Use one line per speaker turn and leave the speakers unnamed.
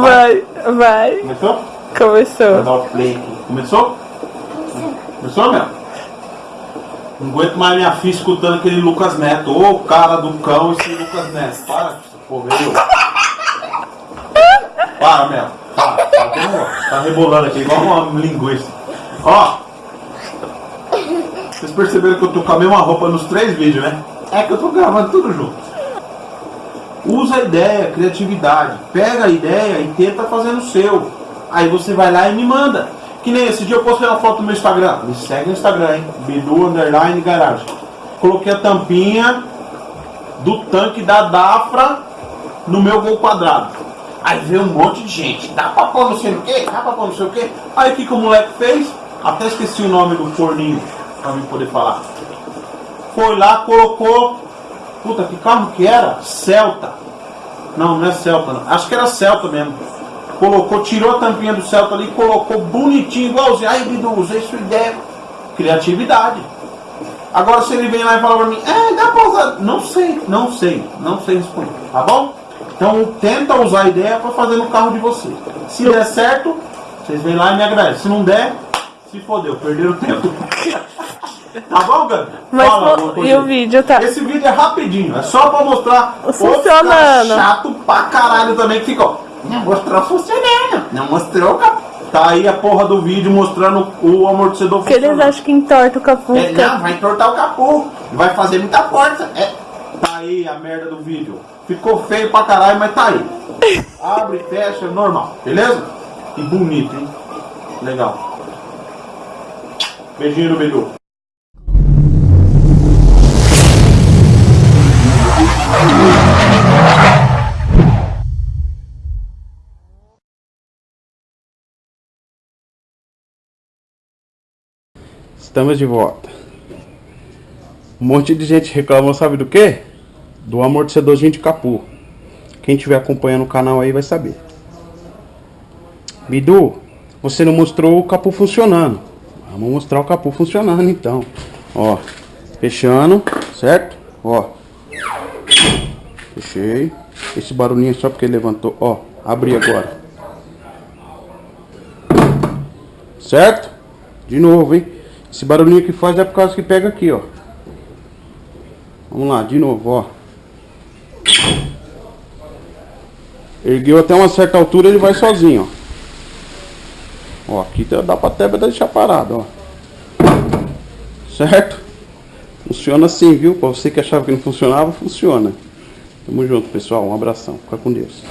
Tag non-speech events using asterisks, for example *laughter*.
Vai, vai.
Começou?
Começou.
Vou dar o play aqui. Começou? Começou, meu? Não aguento mais minha filha escutando aquele Lucas Neto. Ô, cara do cão, esse Lucas Neto. Para essa porra aí. Para, Mel. Para. Tá, tá rebolando aqui, igual uma linguiça. Ó. Vocês perceberam que eu tô com a mesma roupa nos três vídeos, né? É que eu tô gravando tudo junto. Usa a ideia, criatividade. Pega a ideia e tenta fazer no seu. Aí você vai lá e me manda. Que nem esse dia eu postei uma foto no meu Instagram. Me segue no Instagram, hein? Bidu Underline Garage. Coloquei a tampinha do tanque da Dafra no meu gol quadrado. Aí veio um monte de gente. Dá pra pôr não sei o que? Dá pra pôr não sei o que? Aí o que, que o moleque fez? Até esqueci o nome do forninho pra mim poder falar. Foi lá, colocou. Puta, que carro que era? Celta. Não, não é Celta, não. Acho que era Celta mesmo. Colocou, tirou a tampinha do Celta ali, colocou bonitinho, igualzinho. Aí, Bidu, usei sua ideia. Criatividade. Agora, se ele vem lá e fala pra mim, é, dá pra usar. Não sei, não sei, não sei responder, tá bom? Então, tenta usar a ideia pra fazer no carro de vocês. Se der certo, vocês vêm lá e me agradecem. Se não der, se fodeu, perderam tempo. *laughs* Tá bom, Gabi?
Mas
Fala coisa
e o vídeo, tá?
Esse vídeo é rapidinho, é só pra mostrar
Funcionando.
caras chato pra caralho também que ficou. Não mostrou funcionando, não mostrou o cap... Tá aí a porra do vídeo mostrando o amortecedor
Porque eles
funcionando.
acham que entorta o capô.
É,
fica-
não, vai entortar o capô, vai fazer muita força. É. Tá aí a merda do vídeo. Ficou feio pra caralho, mas tá aí. *laughs* Abre, fecha, normal, beleza? E bonito, hein? Legal. Beijinho no Bidu.
Estamos de volta. Um monte de gente reclamou, sabe do que? Do amortecedorzinho de capô. Quem estiver acompanhando o canal aí vai saber. Bidu, você não mostrou o capô funcionando. Vamos mostrar o capô funcionando então. Ó, fechando, certo? Ó. Fechei. Esse barulhinho é só porque levantou. Ó, abri agora. Certo? De novo, hein? Esse barulhinho que faz é por causa que pega aqui, ó. Vamos lá, de novo, ó. Ergueu até uma certa altura, ele vai sozinho, ó. Ó, aqui dá pra até deixar parado, ó. Certo? Funciona assim, viu? Pra você que achava que não funcionava, funciona. Tamo junto, pessoal. Um abração. Fica com Deus.